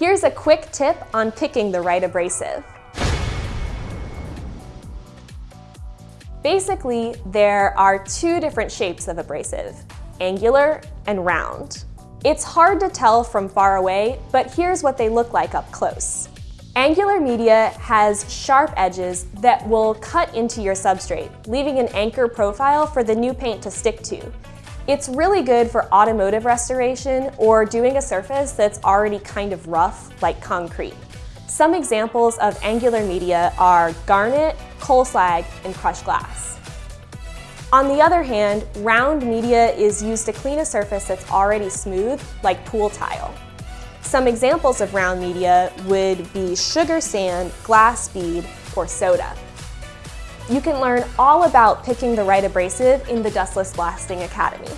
Here's a quick tip on picking the right abrasive. Basically, there are two different shapes of abrasive, angular and round. It's hard to tell from far away, but here's what they look like up close. Angular media has sharp edges that will cut into your substrate, leaving an anchor profile for the new paint to stick to. It's really good for automotive restoration or doing a surface that's already kind of rough, like concrete. Some examples of angular media are garnet, coal slag, and crushed glass. On the other hand, round media is used to clean a surface that's already smooth, like pool tile. Some examples of round media would be sugar sand, glass bead, or soda. You can learn all about picking the right abrasive in the Dustless Blasting Academy.